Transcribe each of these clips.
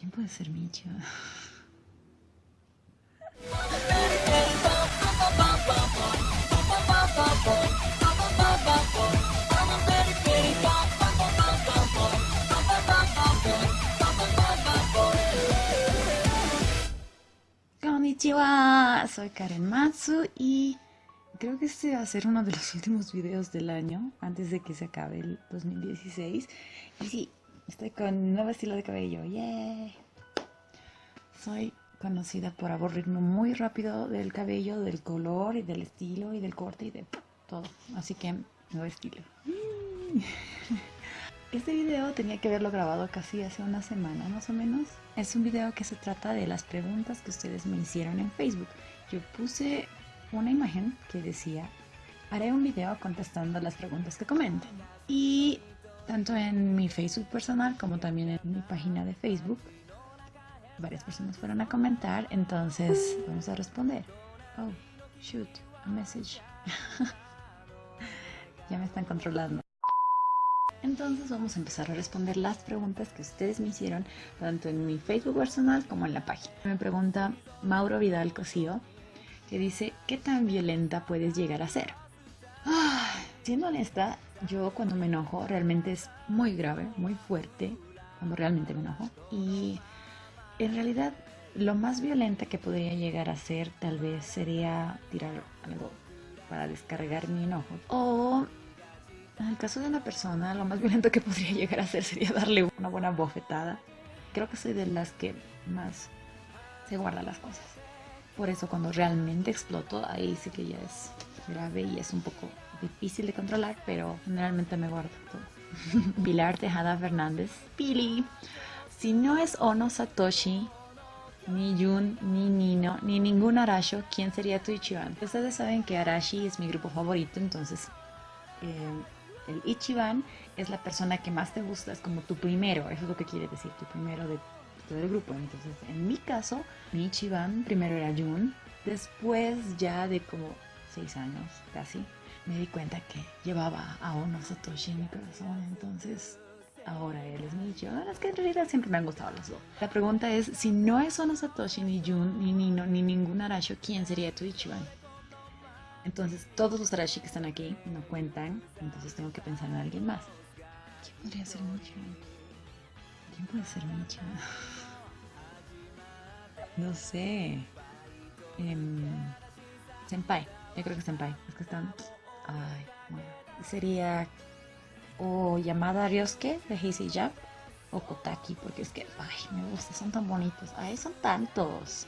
¿Quién puede ser Micha? Konnichiwa, soy Karen Matsu y creo que este va a ser uno de los últimos videos del año antes de que se acabe el 2016. Y sí, estoy con nuevo estilo de cabello, ¡yeah! Soy conocida por aburrirme muy rápido del cabello, del color y del estilo y del corte y de todo. Así que, nuevo estilo. Este video tenía que haberlo grabado casi hace una semana más o menos. Es un video que se trata de las preguntas que ustedes me hicieron en Facebook. Yo puse una imagen que decía, haré un video contestando las preguntas que comenten. Y tanto en mi Facebook personal como también en mi página de Facebook, varias personas fueron a comentar, entonces vamos a responder. Oh, shoot, a message. ya me están controlando. Entonces vamos a empezar a responder las preguntas que ustedes me hicieron tanto en mi Facebook personal como en la página. Me pregunta Mauro Vidal Cosío que dice, ¿qué tan violenta puedes llegar a ser? Ah, siendo honesta, yo cuando me enojo realmente es muy grave, muy fuerte, cuando realmente me enojo. Y en realidad lo más violenta que podría llegar a ser tal vez sería tirar algo para descargar mi enojo. O en el caso de una persona, lo más violento que podría llegar a hacer sería darle una buena bofetada. Creo que soy de las que más se guarda las cosas. Por eso cuando realmente exploto, ahí sí que ya es grave y es un poco difícil de controlar, pero generalmente me guardo todo. Pilar Tejada Fernández. Pili, si no es Ono Satoshi, ni Jun, ni Nino, ni ningún Arasho, ¿quién sería tu Ichiban? Ustedes saben que Arashi es mi grupo favorito, entonces... Eh, el Ichiban es la persona que más te gusta, es como tu primero, eso es lo que quiere decir, tu primero de todo el grupo. Entonces, en mi caso, mi Ichiban primero era Jun, después ya de como seis años casi, me di cuenta que llevaba a Ono Satoshi en mi corazón, entonces ahora él es mi Ichiban. Es que en realidad siempre me han gustado los dos. La pregunta es, si no es Ono Satoshi, ni Jun, ni Nino, ni ningún Arasho, ¿quién sería tu Ichiban? Entonces todos los Arashi que están aquí no cuentan, entonces tengo que pensar en alguien más. ¿Quién podría ser Micho? ¿Quién puede ser Micho? No sé. Eh, senpai, yo creo que Senpai. Es que están... Ay, bueno. Sería o Yamada Ryosuke de Heisei Jap o Kotaki, porque es que, ay, me gusta, son tan bonitos. Ay, son tantos.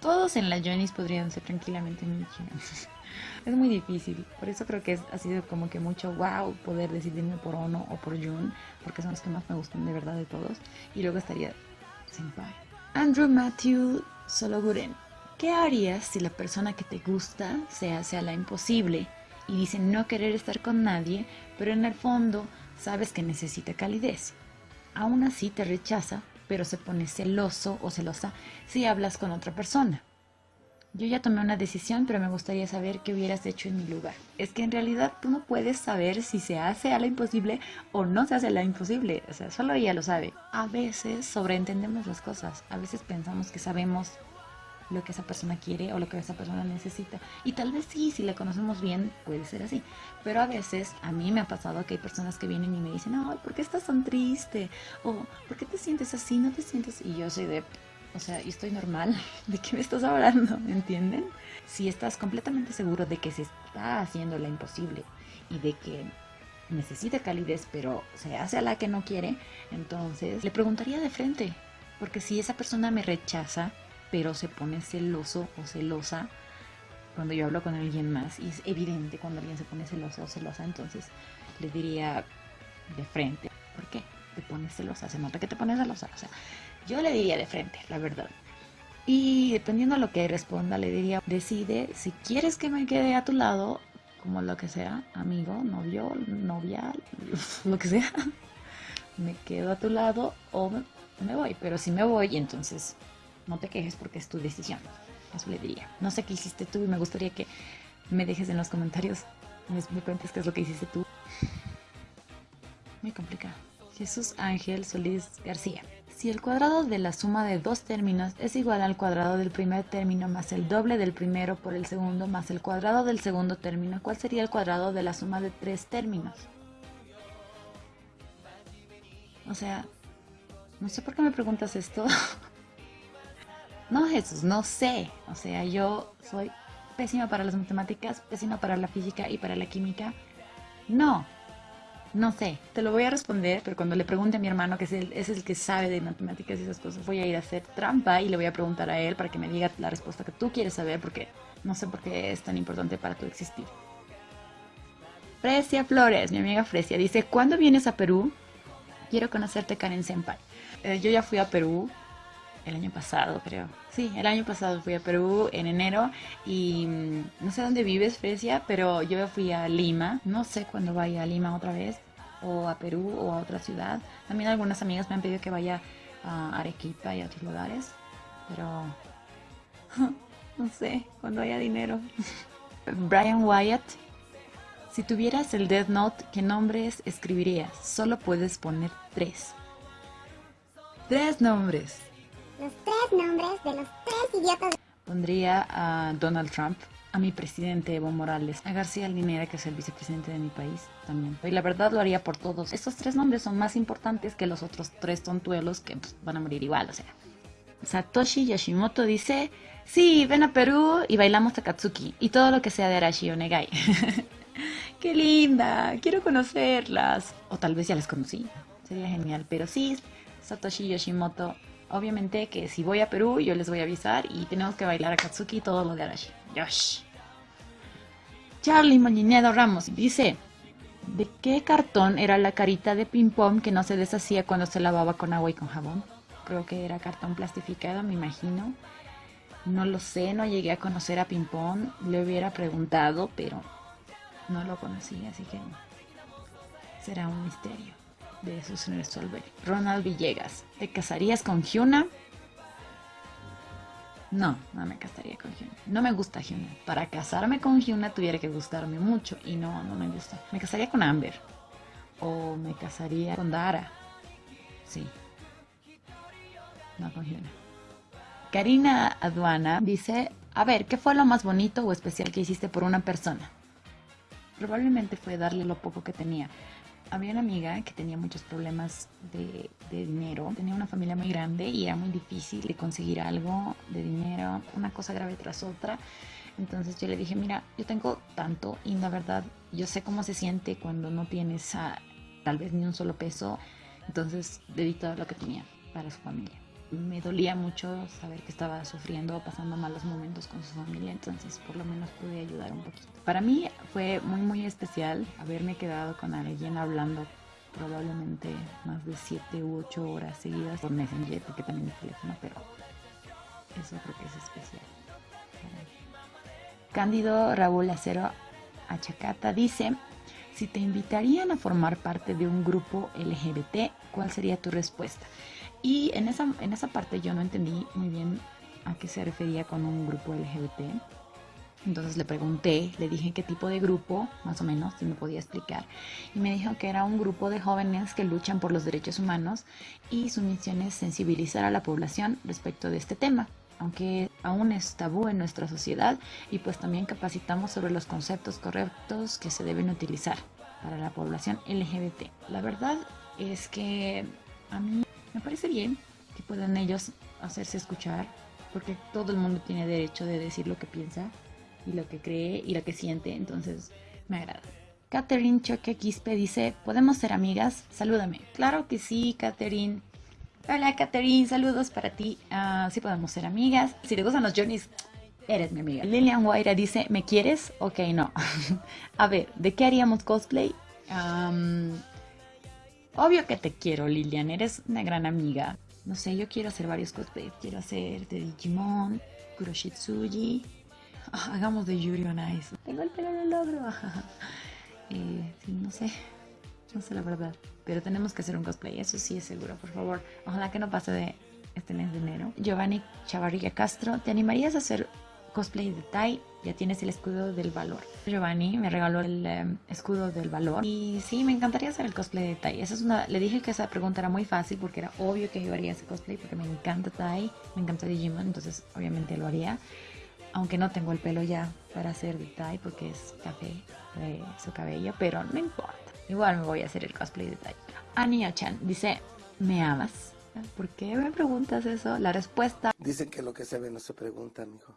Todos en la Jonis podrían ser tranquilamente Micho. es muy difícil. Por eso creo que ha sido como que mucho wow poder decidirme por Ono o por Jun, porque son los que más me gustan de verdad de todos. Y luego estaría Senpai. Andrew Matthew Sologuren. ¿Qué harías si la persona que te gusta se hace a la imposible y dice no querer estar con nadie, pero en el fondo sabes que necesita calidez? Aún así te rechaza, pero se pone celoso o celosa si hablas con otra persona. Yo ya tomé una decisión, pero me gustaría saber qué hubieras hecho en mi lugar. Es que en realidad tú no puedes saber si se hace a la imposible o no se hace a la imposible. O sea, solo ella lo sabe. A veces sobreentendemos las cosas. A veces pensamos que sabemos lo que esa persona quiere o lo que esa persona necesita. Y tal vez sí, si la conocemos bien, puede ser así. Pero a veces a mí me ha pasado que hay personas que vienen y me dicen, ay, ¿por qué estás tan triste? O ¿por qué te sientes así? ¿No te sientes? Y yo soy de, o sea, y estoy normal. ¿De qué me estás hablando? ¿Me entienden? Si estás completamente seguro de que se está haciendo la imposible y de que necesita calidez, pero se hace a la que no quiere, entonces le preguntaría de frente. Porque si esa persona me rechaza, pero se pone celoso o celosa cuando yo hablo con alguien más, y es evidente cuando alguien se pone celoso o celosa, entonces le diría de frente. ¿Por qué? Te pones celosa, se nota que te pones celosa. O sea, yo le diría de frente, la verdad. Y dependiendo a lo que responda, le diría, decide si quieres que me quede a tu lado, como lo que sea, amigo, novio, novia, lo que sea, me quedo a tu lado o me voy. Pero si me voy, entonces no te quejes porque es tu decisión. Eso le diría. No sé qué hiciste tú y me gustaría que me dejes en los comentarios, me, cuentes qué es lo que hiciste tú. Muy complicado. Jesús Ángel Solís García. Si el cuadrado de la suma de dos términos es igual al cuadrado del primer término más el doble del primero por el segundo más el cuadrado del segundo término, ¿cuál sería el cuadrado de la suma de tres términos? O sea, no sé por qué me preguntas esto. no, Jesús, no sé. O sea, yo soy pésima para las matemáticas, pésima para la física y para la química. No, no sé, te lo voy a responder, pero cuando le pregunte a mi hermano, que es el, que sabe de matemáticas y esas cosas, voy a ir a hacer trampa y le voy a preguntar a él para que me diga la respuesta que tú quieres saber, porque no sé por qué es tan importante para tu existir. Fresia Flores, mi amiga Fresia, dice, ¿cuándo vienes a Perú? Quiero conocerte, Karen Senpai. Eh, yo ya fui a Perú el año pasado, creo. Sí, el año pasado fui a Perú en enero y mm, no sé dónde vives, Fresia, pero yo fui a Lima. No sé cuándo vaya a Lima otra vez, o a Perú, o a otra ciudad. También algunas amigas me han pedido que vaya a Arequipa y a otros lugares, pero no sé, cuando haya dinero. Brian Wyatt, si tuvieras el Death Note, ¿qué nombres escribirías? Solo puedes poner tres. Tres nombres los tres nombres de los tres idiotas. Pondría a Donald Trump, a mi presidente Evo Morales, a García Linera, que es el vicepresidente de mi país también. Y la verdad lo haría por todos. Estos tres nombres son más importantes que los otros tres tontuelos que pues, van a morir igual, o sea. Satoshi Yoshimoto dice, sí, ven a Perú y bailamos Takatsuki y todo lo que sea de Arashi Onegai. ¡Qué linda! Quiero conocerlas. O tal vez ya las conocí. Sería genial. Pero sí, Satoshi Yoshimoto Obviamente que si voy a Perú, yo les voy a avisar y tenemos que bailar a Katsuki todo lo de Arashi. Yosh. Charlie Moñinedo Ramos dice, ¿de qué cartón era la carita de ping pong que no se deshacía cuando se lavaba con agua y con jabón? Creo que era cartón plastificado, me imagino. No lo sé, no llegué a conocer a Ping Pong. Le hubiera preguntado, pero no lo conocí, así que será un misterio de se resuelve. Ronald Villegas, ¿te casarías con Hyuna? No, no me casaría con Hyuna. No me gusta Hyuna. Para casarme con Hyuna tuviera que gustarme mucho y no, no me gusta. Me casaría con Amber. O me casaría con Dara. Sí. No con Hyuna. Karina Aduana dice, a ver, ¿qué fue lo más bonito o especial que hiciste por una persona? Probablemente fue darle lo poco que tenía había una amiga que tenía muchos problemas de, dinero, tenía una familia muy grande y era muy difícil de conseguir algo de dinero, una cosa grave tras otra. Entonces yo le dije, mira, yo tengo tanto y la verdad yo sé cómo se siente cuando no tienes tal vez ni un solo peso. Entonces le todo lo que tenía para su familia me dolía mucho saber que estaba sufriendo o pasando malos momentos con su familia, entonces por lo menos pude ayudar un poquito. Para mí fue muy muy especial haberme quedado con alguien hablando probablemente más de 7 u 8 horas seguidas por Messenger, porque también es teléfono, pero eso creo que es especial. Cándido Raúl Acero Achacata dice, si te invitarían a formar parte de un grupo LGBT, ¿cuál sería tu respuesta? Y en esa, en esa parte yo no entendí muy bien a qué se refería con un grupo LGBT. Entonces le pregunté, le dije qué tipo de grupo, más o menos, si me podía explicar. Y me dijo que era un grupo de jóvenes que luchan por los derechos humanos y su misión es sensibilizar a la población respecto de este tema, aunque aún es tabú en nuestra sociedad y pues también capacitamos sobre los conceptos correctos que se deben utilizar para la población LGBT. La verdad es que a mí me parece bien que puedan ellos hacerse escuchar, porque todo el mundo tiene derecho de decir lo que piensa y lo que cree y lo que siente, entonces me agrada. Catherine Choque Quispe dice, ¿podemos ser amigas? Salúdame. Claro que sí, Catherine. Hola, Catherine, saludos para ti. Uh, sí podemos ser amigas. Si te gustan los Journeys, eres mi amiga. Lilian Guaira dice, ¿me quieres? Ok, no. A ver, ¿de qué haríamos cosplay? Obvio que te quiero, Lilian, eres una gran amiga. No sé, yo quiero hacer varios cosplays. Quiero hacer de Digimon, Kuroshitsuji. Ah, hagamos de Yuri on Ice. Tengo el pelo en logro. eh, no sé. No sé la verdad. Pero tenemos que hacer un cosplay, eso sí es seguro, por favor. Ojalá que no pase de este mes de enero. Giovanni Chavarria Castro, ¿te animarías a hacer cosplay de Tai, ya tienes el escudo del valor. Giovanni me regaló el em, escudo del valor y sí, me encantaría hacer el cosplay de Tai. Esa es una, le dije que esa pregunta era muy fácil porque era obvio que yo haría ese cosplay porque me encanta Tai, me encanta Digimon, entonces obviamente lo haría. Aunque no tengo el pelo ya para hacer de Tai porque es café de su cabello, pero no importa. Igual me voy a hacer el cosplay de Tai. Ania Chan dice, ¿me amas? ¿Por qué me preguntas eso? La respuesta... Dicen que lo que se ve no se pregunta, mijo.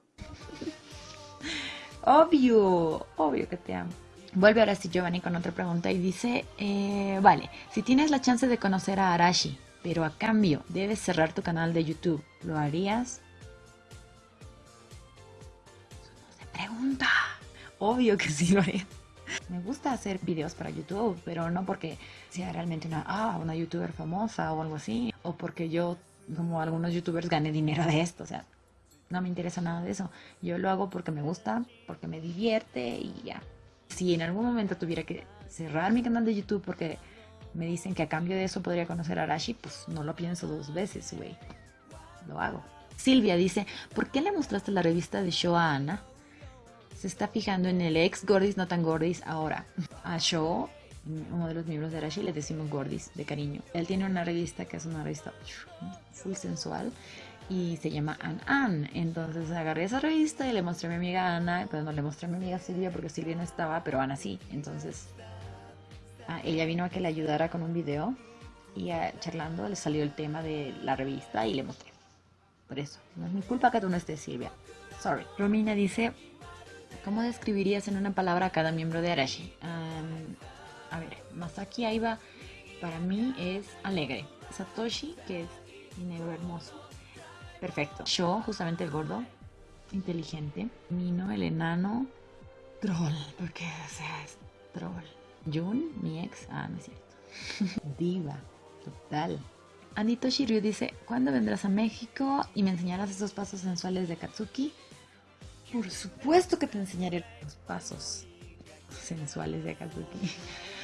Obvio, obvio que te amo. Vuelve ahora sí Giovanni con otra pregunta y dice, eh, vale, si tienes la chance de conocer a Arashi, pero a cambio debes cerrar tu canal de YouTube, ¿lo harías? No se pregunta. Obvio que sí lo haría. Me gusta hacer videos para YouTube, pero no porque sea realmente una, ah, una youtuber famosa o algo así, o porque yo, como algunos youtubers, gane dinero de esto. O sea, no me interesa nada de eso. Yo lo hago porque me gusta, porque me divierte y ya. Si en algún momento tuviera que cerrar mi canal de YouTube porque me dicen que a cambio de eso podría conocer a Arashi, pues no lo pienso dos veces, güey. Lo hago. Silvia dice, ¿por qué le mostraste la revista de Show a Ana? Se está fijando en el ex Gordis, no tan Gordis ahora. A Show, uno de los miembros de Arashi, le decimos Gordis, de cariño. Él tiene una revista que es una revista full sensual y se llama An An. Entonces agarré esa revista y le mostré a mi amiga Ana, pero no le mostré a mi amiga Silvia porque Silvia no estaba, pero Ana sí. Entonces ah, ella vino a que le ayudara con un video y ah, charlando le salió el tema de la revista y le mostré. Por eso, no es mi culpa que tú no estés Silvia. Sorry. Romina dice, ¿cómo describirías en una palabra a cada miembro de Arashi? a ver, Masaki Aiba para mí es alegre. Satoshi, que es negro hermoso, Perfecto. Yo, justamente el gordo, inteligente. Mino, el enano, troll, porque, o sea, es troll. Jun, mi ex, ah, no es cierto. Diva, total. Anito Shiryu dice, ¿cuándo vendrás a México y me enseñarás esos pasos sensuales de Katsuki? Por supuesto que te enseñaré los pasos sensuales de Katsuki.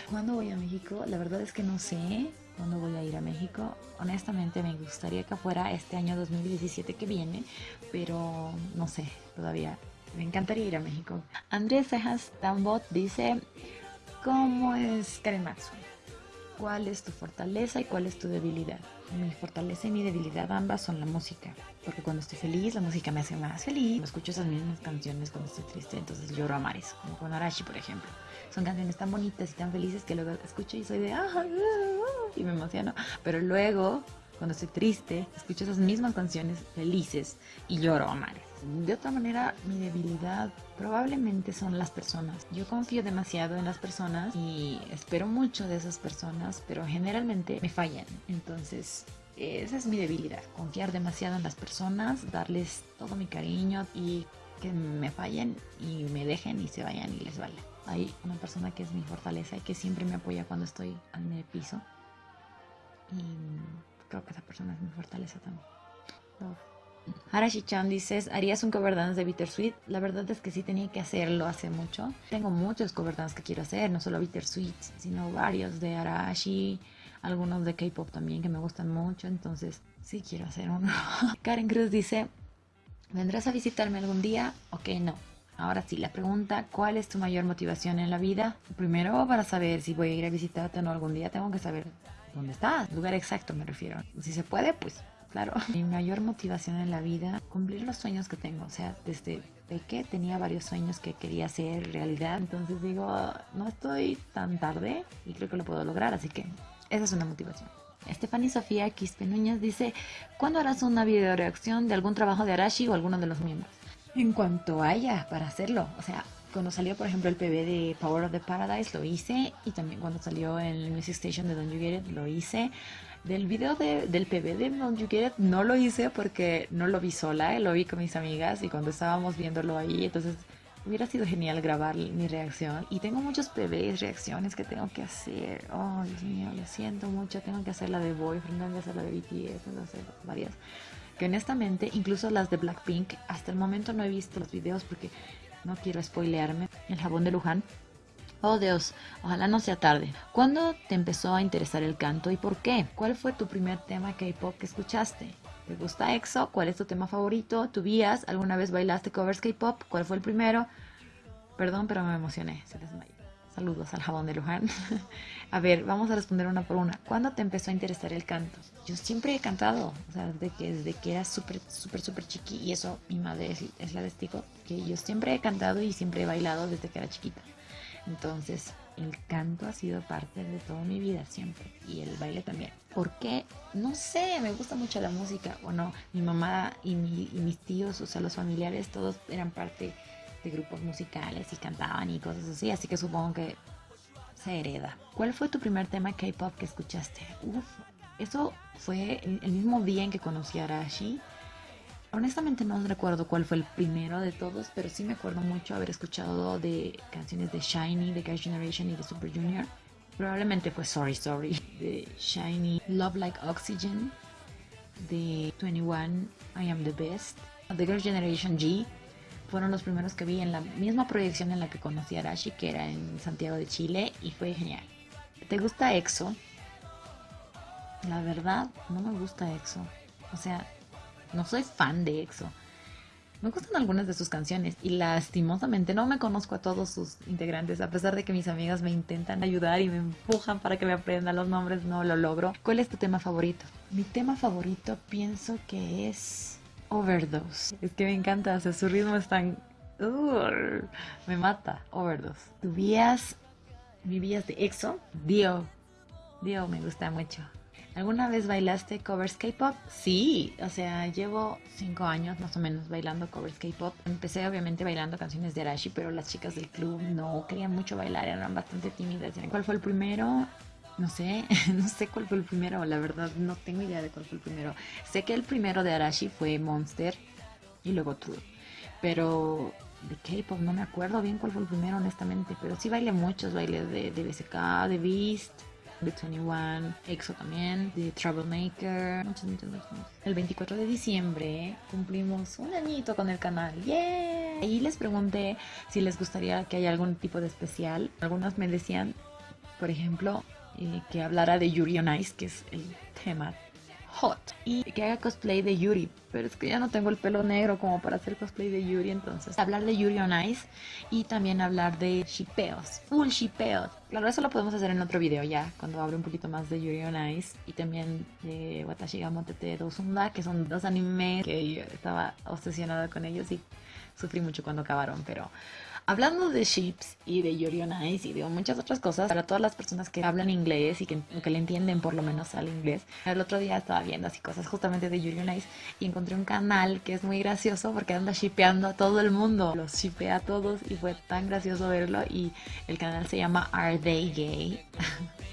¿Cuándo voy a México? La verdad es que no sé cuándo voy a ir a México. Honestamente me gustaría que fuera este año 2017 que viene, pero no sé, todavía. Me encantaría ir a México. Andrés Cejas Tambot dice, ¿cómo es Karen Maxwell? ¿Cuál es tu fortaleza y cuál es tu debilidad? Mi fortaleza y mi debilidad ambas son la música. Porque cuando estoy feliz, la música me hace más feliz. Escucho esas mismas canciones cuando estoy triste, entonces lloro a mares, como con Arashi, por ejemplo. Son canciones tan bonitas y tan felices que luego escucho y soy de ah, ah, ah", y me emociono. Pero luego, cuando estoy triste, escucho esas mismas canciones felices y lloro a mares. De otra manera, mi debilidad probablemente son las personas. Yo confío demasiado en las personas y espero mucho de esas personas, pero generalmente me fallan. Entonces, esa es mi debilidad, confiar demasiado en las personas, darles todo mi cariño y que me fallen y me dejen y se vayan y les vale. Hay una persona que es mi fortaleza y que siempre me apoya cuando estoy en el piso. Y creo que esa persona es mi fortaleza también. Arashi-chan dices, ¿harías un cover dance de Bittersweet? La verdad es que sí tenía que hacerlo hace mucho. Tengo muchos cover dance que quiero hacer, no solo Bittersweet, sino varios de Arashi, algunos de K-pop también que me gustan mucho, entonces sí quiero hacer uno. Karen Cruz dice, ¿vendrás a visitarme algún día? Ok, no. Ahora sí, la pregunta, ¿cuál es tu mayor motivación en la vida? Primero, para saber si voy a ir a visitarte o no algún día, tengo que saber dónde estás, lugar exacto me refiero. Si se puede, pues claro. Mi mayor motivación en la vida, cumplir los sueños que tengo. O sea, desde que tenía varios sueños que quería hacer realidad. Entonces digo, no estoy tan tarde y creo que lo puedo lograr, así que esa es una motivación. Estefany Sofía Quispe Núñez dice, ¿cuándo harás una video reacción de algún trabajo de Arashi o alguno de los miembros? En cuanto haya para hacerlo, o sea, cuando salió por ejemplo el PB de Power of the Paradise lo hice y también cuando salió el Music Station de Don't You Get It lo hice. Del video de, del PB de Don't You Get It no lo hice porque no lo vi sola, eh, lo vi con mis amigas y cuando estábamos viéndolo ahí, entonces Hubiera sido genial grabar mi reacción. Y tengo muchos PBs, reacciones que tengo que hacer. Oh, Dios mío, lo siento mucho. Tengo que hacer la de Boyfriend, tengo que hacer la de BTS, tengo que hacer varias. Honestamente, incluso las de Blackpink, hasta el momento no he visto los videos porque no quiero spoilearme. El jabón de Luján. Oh Dios, ojalá no sea tarde. ¿Cuándo te empezó a interesar el canto y por qué? ¿Cuál fue tu primer tema K-pop que escuchaste? ¿Te gusta EXO? ¿Cuál es tu tema favorito? ¿Tu vías? ¿Alguna vez bailaste covers K-pop? ¿Cuál fue el primero? Perdón, pero me emocioné. Se desmayó. Saludos al jabón de Luján. a ver, vamos a responder una por una. ¿Cuándo te empezó a interesar el canto? Yo siempre he cantado, o sea, desde que, desde que era súper, súper, súper chiqui, y eso mi madre es, es la testigo, que yo siempre he cantado y siempre he bailado desde que era chiquita. Entonces, el canto ha sido parte de toda mi vida siempre y el baile también. ¿Por qué? No sé, me gusta mucho la música. Bueno, mi mamá y, mi, y mis tíos, o sea, los familiares, todos eran parte de grupos musicales y cantaban y cosas así, así que supongo que se hereda. ¿Cuál fue tu primer tema K-pop que escuchaste? Uf, eso fue el, mismo día en que conocí a Arashi. Honestamente no recuerdo cuál fue el primero de todos, pero sí me acuerdo mucho haber escuchado de canciones de Shiny, de Girls' Generation y de Super Junior. Probablemente fue Sorry Sorry, de Shiny, Love Like Oxygen, de 21, I Am the Best, de Girls' Generation G. Fueron los primeros que vi en la misma proyección en la que conocí a Arashi, que era en Santiago de Chile, y fue genial. ¿Te gusta EXO? La verdad, no me gusta EXO. O sea, no soy fan de EXO. Me gustan algunas de sus canciones y lastimosamente no me conozco a todos sus integrantes, a pesar de que mis amigas me intentan ayudar y me empujan para que me aprenda los nombres, no lo logro. ¿Cuál es tu tema favorito? Mi tema favorito pienso que es Overdose. Es que me encanta, o sea, su ritmo es tan... Me mata, Overdose. ¿Tu vías, mi vías de EXO? Dio. Dio me gusta mucho. ¿Alguna vez bailaste covers K-pop? Sí, o sea, llevo cinco años más o menos bailando covers K-pop. Empecé obviamente bailando canciones de Arashi, pero las chicas del club no querían mucho bailar, eran bastante tímidas. ¿Cuál fue el primero? No sé, no sé cuál fue el primero, la verdad no tengo idea de cuál fue el primero. Sé que el primero de Arashi fue Monster y luego True, pero de K-pop no me acuerdo bien cuál fue el primero honestamente, pero sí bailé muchos, bailé de, de BSK, de Beast, de 21, EXO también, de Troublemaker, muchos, muchos, muchos. El 24 de diciembre cumplimos un añito con el canal, ¡yeah! Y les pregunté si les gustaría que haya algún tipo de especial. Algunas me decían, por ejemplo, eh, que hablara de Yuri on Ice, que es el tema hot, y que haga cosplay de Yuri, pero es que ya no tengo el pelo negro como para hacer cosplay de Yuri, entonces hablar de Yuri on Ice y también hablar de shipeos, full shipeos. Claro, eso lo podemos hacer en otro video ya, cuando hable un poquito más de Yuri on Ice y también de Watashi ga Motete Dosunda, que son dos animes que yo estaba obsesionada con ellos y sufrí mucho cuando acabaron, pero hablando de ships y de on Ice y de muchas otras cosas, para todas las personas que hablan inglés y que, que le entienden por lo menos al inglés, el otro día estaba viendo así cosas justamente de on Ice y encontré un canal que es muy gracioso porque anda shipeando a todo el mundo, los shipea a todos y fue tan gracioso verlo y el canal se llama Are They Gay?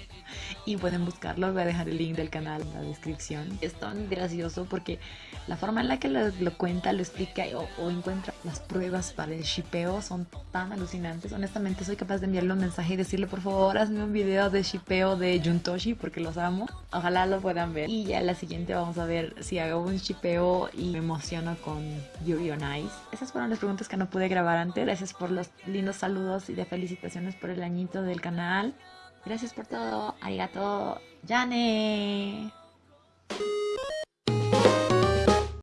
y pueden buscarlo, voy a dejar el link del canal en la descripción. Es tan gracioso porque la forma en la que lo, lo cuenta, lo explica o, o, encuentra las pruebas para el shipeo son tan alucinantes. Honestamente soy capaz de enviarle un mensaje y decirle por favor hazme un video de shipeo de Juntoshi porque los amo. Ojalá lo puedan ver. Y ya la siguiente vamos a ver si hago un shipeo y me emociono con Yuri on Ice. Esas fueron las preguntas que no pude grabar antes. Gracias por los lindos saludos y de felicitaciones por el añito del canal. Gracias por todo. Arigato, Yane.